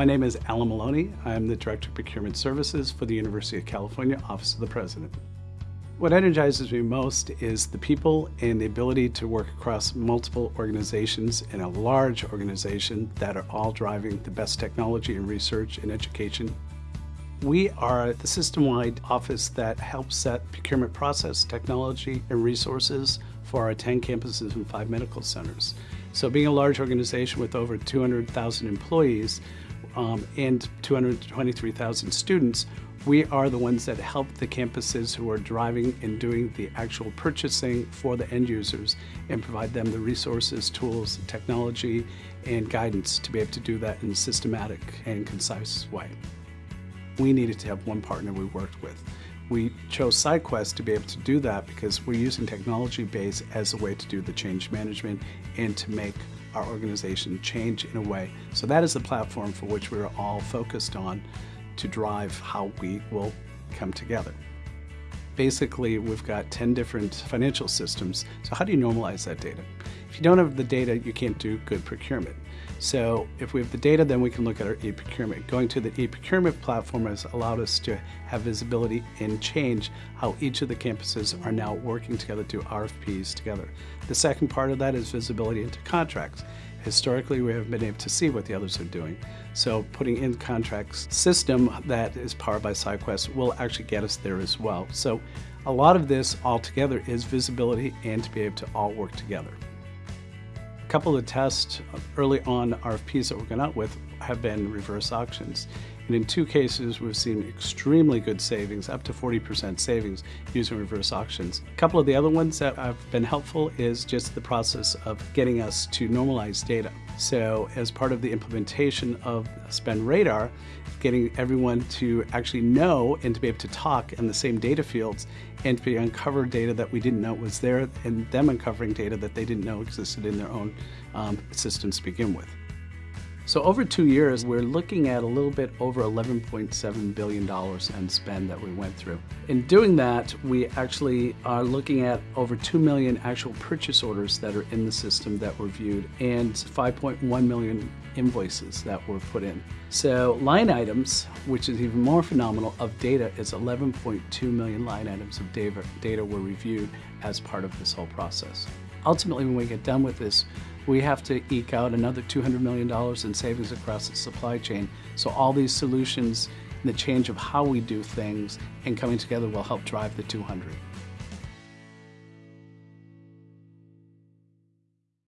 My name is Alan Maloney. I'm the Director of Procurement Services for the University of California Office of the President. What energizes me most is the people and the ability to work across multiple organizations in a large organization that are all driving the best technology and research and education. We are the system-wide office that helps set procurement process, technology, and resources for our 10 campuses and five medical centers. So being a large organization with over 200,000 employees um, and 223,000 students, we are the ones that help the campuses who are driving and doing the actual purchasing for the end users and provide them the resources, tools, technology, and guidance to be able to do that in a systematic and concise way. We needed to have one partner we worked with. We chose SciQuest to be able to do that because we're using technology base as a way to do the change management and to make our organization change in a way. So that is the platform for which we're all focused on to drive how we will come together. Basically, we've got 10 different financial systems. So how do you normalize that data? If you don't have the data, you can't do good procurement. So if we have the data, then we can look at our e-procurement. Going to the e-procurement platform has allowed us to have visibility and change how each of the campuses are now working together to RFPs together. The second part of that is visibility into contracts. Historically, we haven't been able to see what the others are doing. So putting in contracts system that is powered by SciQuest will actually get us there as well. So a lot of this all together is visibility and to be able to all work together couple of tests early on RFPs that we're going out with have been reverse auctions. And in two cases, we've seen extremely good savings, up to 40% savings using reverse auctions. A couple of the other ones that have been helpful is just the process of getting us to normalize data. So as part of the implementation of Spend Radar, getting everyone to actually know and to be able to talk in the same data fields and to be uncover data that we didn't know was there and them uncovering data that they didn't know existed in their own um, systems to begin with. So over two years, we're looking at a little bit over $11.7 billion in spend that we went through. In doing that, we actually are looking at over 2 million actual purchase orders that are in the system that were viewed and 5.1 million invoices that were put in. So line items, which is even more phenomenal, of data is 11.2 million line items of data, data were reviewed as part of this whole process. Ultimately, when we get done with this, we have to eke out another $200 million in savings across the supply chain. So all these solutions, and the change of how we do things and coming together will help drive the 200.